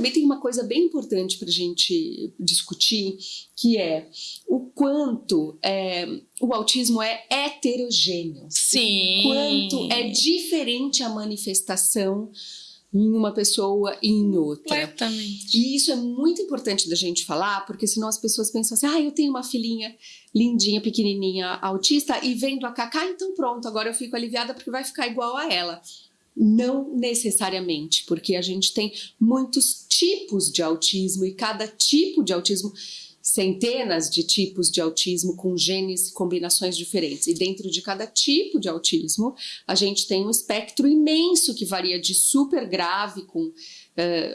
também tem uma coisa bem importante para a gente discutir, que é o quanto é, o autismo é heterogêneo. Sim. O quanto é diferente a manifestação em uma pessoa e em outra. Completamente. E isso é muito importante da gente falar, porque senão as pessoas pensam assim, ah, eu tenho uma filhinha lindinha, pequenininha, autista, e vendo a Cacá, então pronto, agora eu fico aliviada porque vai ficar igual a ela. Não necessariamente, porque a gente tem muitos tipos de autismo e cada tipo de autismo centenas de tipos de autismo com genes e combinações diferentes. E dentro de cada tipo de autismo, a gente tem um espectro imenso que varia de super grave, com uh,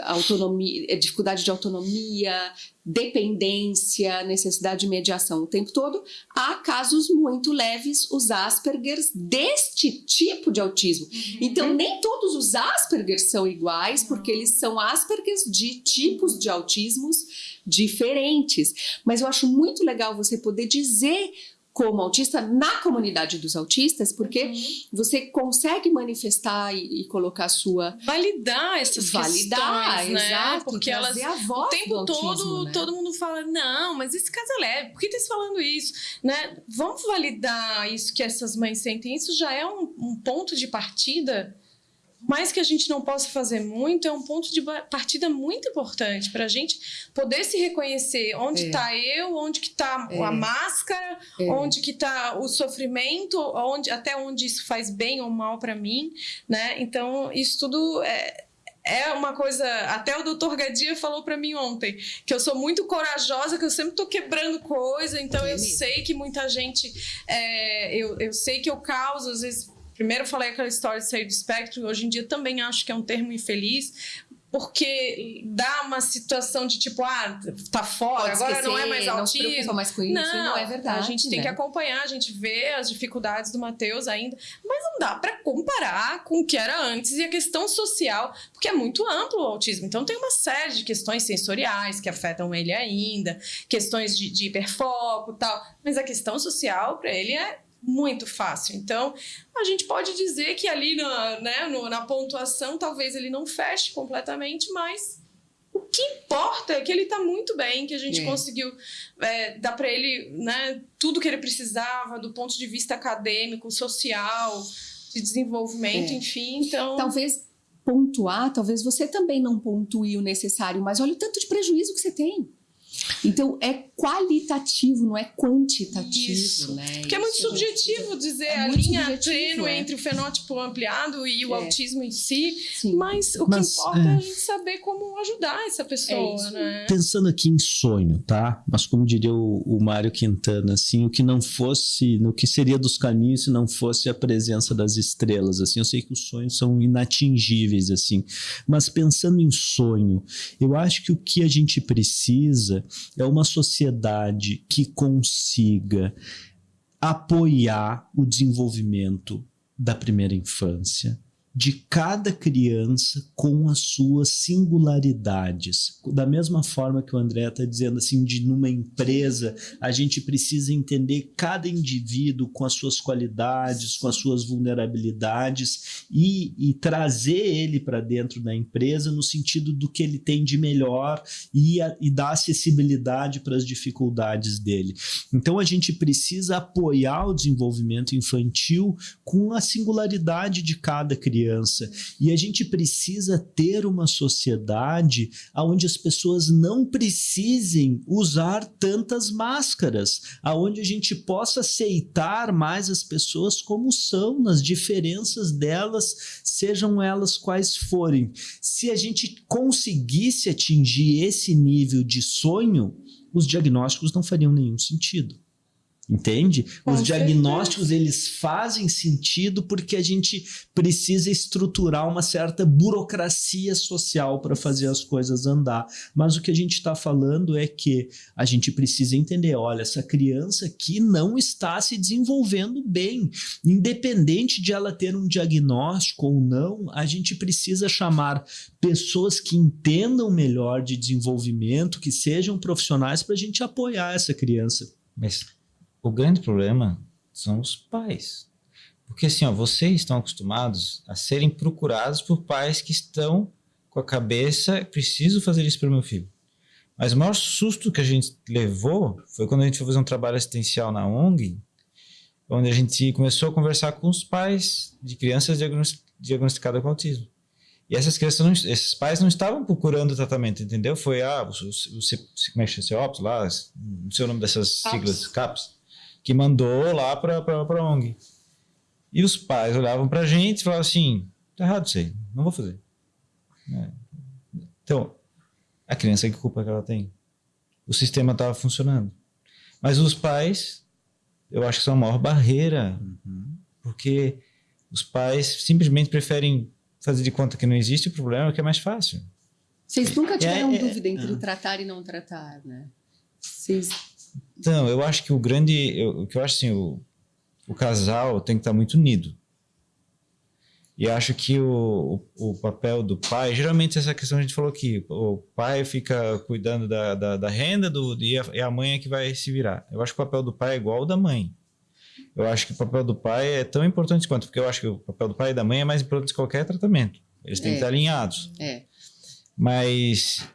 autonomia, eh, dificuldade de autonomia, dependência, necessidade de mediação o tempo todo, há casos muito leves, os Aspergers, deste tipo de autismo. Uhum. Então, nem todos os Aspergers são iguais, porque eles são Aspergers de tipos de autismos diferentes. Mas eu acho muito legal você poder dizer como autista na comunidade dos autistas, porque uhum. você consegue manifestar e, e, colocar a sua... Validar essas validar, questões, né? Exato, porque elas, a voz o tempo autismo, todo, né? todo mundo fala, não, mas esse caso é leve, por que tá falando isso? Né? Vamos validar isso que essas mães sentem, isso já é um, um ponto de partida mais que a gente não possa fazer muito, é um ponto de partida muito importante para a gente poder se reconhecer onde está é. eu, onde que está é. a máscara, é. onde que está o sofrimento, onde, até onde isso faz bem ou mal para mim, né? Então, isso tudo é, é uma coisa. Até o doutor Gadia falou para mim ontem que eu sou muito corajosa, que eu sempre tô quebrando coisa, então eu sei que muita gente. É, eu, eu sei que eu causo, às vezes, Primeiro falei aquela história de sair do espectro, hoje em dia também acho que é um termo infeliz, porque dá uma situação de tipo, ah, tá fora, agora não é mais autismo. Não mais com isso, não, não é verdade. A gente tem né? que acompanhar, a gente vê as dificuldades do Matheus ainda, mas não dá para comparar com o que era antes e a questão social, porque é muito amplo o autismo. Então tem uma série de questões sensoriais que afetam ele ainda, questões de, de hiperfoco e tal, mas a questão social para ele é muito fácil. Então, a gente pode dizer que ali na, né, no, na pontuação talvez ele não feche completamente, mas o que importa é que ele está muito bem, que a gente é. conseguiu é, dar para ele né, tudo que ele precisava do ponto de vista acadêmico, social, de desenvolvimento, é. enfim. Então, talvez pontuar, talvez você também não pontue o necessário, mas olha o tanto de prejuízo que você tem. Então, é qualitativo, não é quantitativo, Isso. né? Porque é muito Isso subjetivo gente... dizer é a linha tênue é. entre o fenótipo ampliado e o é. autismo em si, Sim. mas o mas, que importa é... a gente saber como ajudar essa pessoa, né? Pensando aqui em sonho, tá? Mas como diria o, o Mário Quintana, assim, o que não fosse, no que seria dos caminhos se não fosse a presença das estrelas, assim, eu sei que os sonhos são inatingíveis, assim, mas pensando em sonho, eu acho que o que a gente precisa é uma sociedade que consiga apoiar o desenvolvimento da primeira infância, de cada criança com as suas singularidades. Da mesma forma que o André está dizendo assim, de numa empresa, a gente precisa entender cada indivíduo com as suas qualidades, com as suas vulnerabilidades e, e trazer ele para dentro da empresa no sentido do que ele tem de melhor e, a, e dar acessibilidade para as dificuldades dele. Então a gente precisa apoiar o desenvolvimento infantil com a singularidade de cada criança criança. E a gente precisa ter uma sociedade onde as pessoas não precisem usar tantas máscaras, aonde a gente possa aceitar mais as pessoas como são, nas diferenças delas, sejam elas quais forem. Se a gente conseguisse atingir esse nível de sonho, os diagnósticos não fariam nenhum sentido. Entende? Com Os diagnósticos certeza. eles fazem sentido porque a gente precisa estruturar uma certa burocracia social para fazer as coisas andar. Mas o que a gente está falando é que a gente precisa entender: olha, essa criança aqui não está se desenvolvendo bem. Independente de ela ter um diagnóstico ou não, a gente precisa chamar pessoas que entendam melhor de desenvolvimento, que sejam profissionais para a gente apoiar essa criança. Mas o grande problema são os pais. Porque assim, ó, vocês estão acostumados a serem procurados por pais que estão com a cabeça, preciso fazer isso para o meu filho. Mas o maior susto que a gente levou foi quando a gente foi fazer um trabalho assistencial na ONG, onde a gente começou a conversar com os pais de crianças diagnosticadas com autismo. E essas crianças, não, esses pais não estavam procurando tratamento, entendeu? Foi, ah, você, você como é que chama? Lá, não sei o nome dessas siglas, CAPS, que mandou lá para a ONG. E os pais olhavam para a gente e falavam assim, tá errado isso aí, não vou fazer. É. Então, a criança, que culpa que ela tem? O sistema estava funcionando. Mas os pais, eu acho que são a maior barreira, uhum. porque os pais simplesmente preferem fazer de conta que não existe o problema, que é mais fácil. Vocês nunca tiveram é, é, dúvida entre é. tratar e não tratar, né? Vocês... Então, eu acho que o grande, eu, o que eu acho assim, o, o casal tem que estar muito unido. E acho que o, o, o, papel do pai, geralmente essa questão a gente falou aqui, o pai fica cuidando da, da, da renda do, e, a, e a mãe é que vai se virar. Eu acho que o papel do pai é igual ao da mãe. Eu acho que o papel do pai é tão importante quanto, porque eu acho que o papel do pai e da mãe é mais importante que qualquer tratamento. Eles têm é. que estar alinhados. É. Mas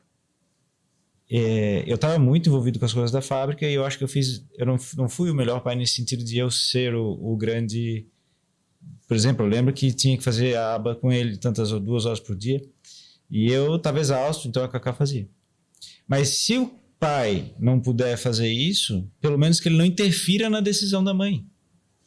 é, eu estava muito envolvido com as coisas da fábrica e eu acho que eu fiz, eu não, não fui o melhor pai nesse sentido de eu ser o, o grande por exemplo, eu lembro que tinha que fazer a aba com ele tantas duas horas por dia e eu estava exausto, então a Cacá fazia. Mas se o pai não puder fazer isso, pelo menos que ele não interfira na decisão da mãe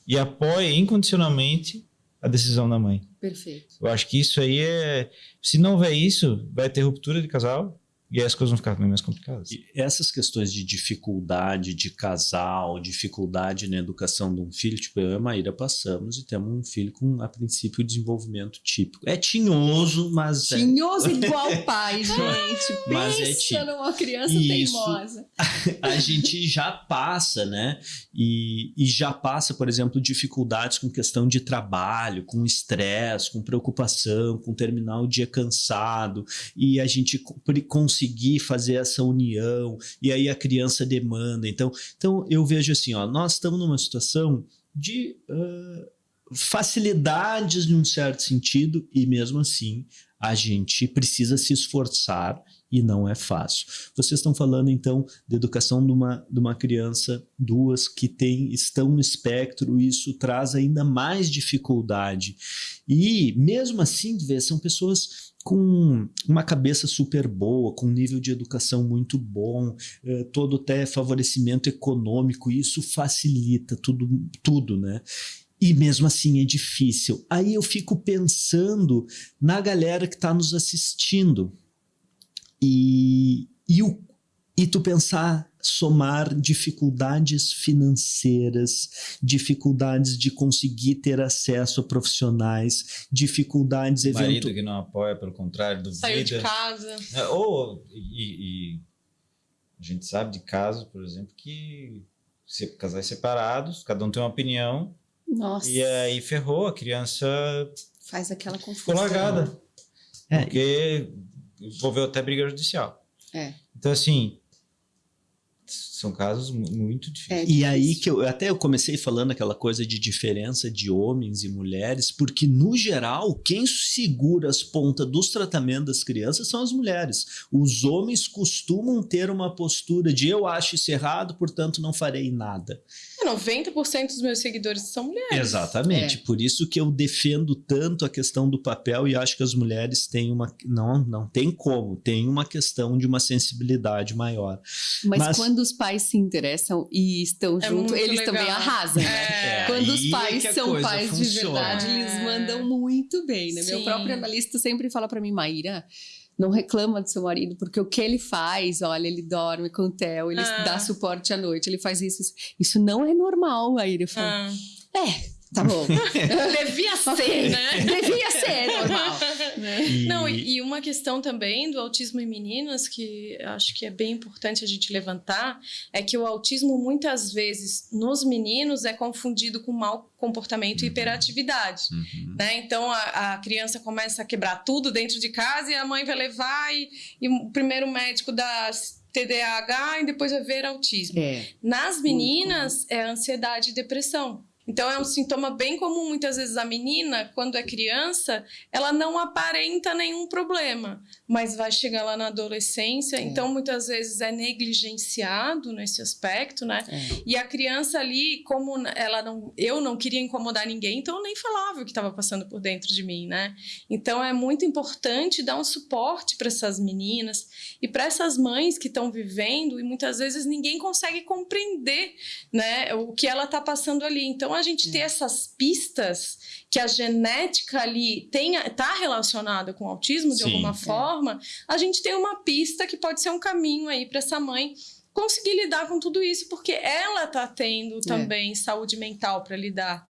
e apoie incondicionalmente a decisão da mãe. Perfeito. Eu acho que isso aí é. Se não houver isso, vai ter ruptura de casal e aí as coisas vão ficar bem mais complicadas. E essas questões de dificuldade de casal, dificuldade na educação de um filho, tipo, eu e a Maíra passamos e temos um filho com, a princípio, desenvolvimento típico. É tinhoso, mas. É tinhoso é... igual pai, gente. mas é Pensa é numa criança Isso, teimosa. A, gente já passa, né? E, e já passa, por exemplo, dificuldades com questão de trabalho, com estresse, com preocupação, com terminar o dia cansado. E a gente consegue conseguir fazer essa união, e aí a criança demanda. Então, então eu vejo assim, ó, nós estamos numa situação de uh, facilidades em um certo sentido, e mesmo assim a gente precisa se esforçar e não é fácil. Vocês estão falando então de educação de uma, de uma criança, duas que tem, estão no espectro, e isso traz ainda mais dificuldade. E mesmo assim, vê, são pessoas com uma cabeça super boa, com um nível de educação muito bom, eh, todo até favorecimento econômico, isso facilita tudo, tudo, né? E mesmo assim é difícil. Aí eu fico pensando na galera que está nos assistindo e, e, o, e tu pensar somar dificuldades financeiras, dificuldades de conseguir ter acesso a profissionais, dificuldades eventuais. Marido que não apoia, pelo contrário, duvida. Saiu de casa. É, ou, e, e, a gente sabe de casos, por exemplo, que se, casais separados, cada um tem uma opinião. Nossa. E aí ferrou, a criança... Faz aquela confusão. Ficou largada. É. Porque envolveu até briga judicial. É. Então, assim, são casos muito difíceis. É e aí que eu até eu comecei falando aquela coisa de diferença de homens e mulheres, porque no geral quem segura as pontas dos tratamentos das crianças são as mulheres. Os homens costumam ter uma postura de eu acho isso errado, portanto não farei nada. 90% é, dos meus seguidores são mulheres. Exatamente. É. Por isso que eu defendo tanto a questão do papel e acho que as mulheres têm uma não não tem como, tem uma questão de uma sensibilidade maior. Mas, Mas quando os pais se interessam e estão é juntos, eles legal. também arrasam. É. Quando os pais é são pais funciona. de verdade, eles é. mandam muito bem, né? Sim. Meu próprio analista sempre fala para mim, Maíra, não reclama do seu marido, porque o que ele faz, olha, ele dorme com o Theo, ele ah. dá suporte à noite, ele faz isso. Isso não é normal, Maíra. Eu falo, ah. é, Tá bom. Devia ser, né? Devia ser normal. Né? E... Não, e uma questão também do autismo em meninas, que acho que é bem importante a gente levantar, é que o autismo muitas vezes nos meninos é confundido com mau comportamento uhum. e hiperatividade. Uhum. Né? Então a, a, criança começa a quebrar tudo dentro de casa e a mãe vai levar e, e o primeiro médico dá TDAH e depois vai ver autismo. É. Nas meninas é ansiedade e depressão. Então é um sintoma bem comum muitas vezes a menina, quando é criança, ela não aparenta nenhum problema, mas vai chegar lá na adolescência, É. então muitas vezes é negligenciado nesse aspecto, né? É. E a criança ali, como ela não, eu não queria incomodar ninguém, então eu nem falava o que estava passando por dentro de mim, né? Então é muito importante dar um suporte para essas meninas e para essas mães que estão vivendo e muitas vezes ninguém consegue compreender, né, o que ela está passando ali. Então a gente ter essas pistas que a genética ali tenha tá relacionada com o autismo de Sim, alguma é. forma, a gente tem uma pista que pode ser um caminho aí para essa mãe conseguir lidar com tudo isso, porque ela tá tendo também saúde mental para lidar